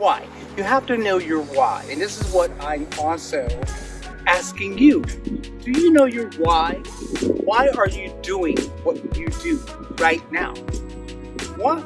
Why? You have to know your why. And this is what I'm also asking you. Do you know your why? Why are you doing what you do right now? What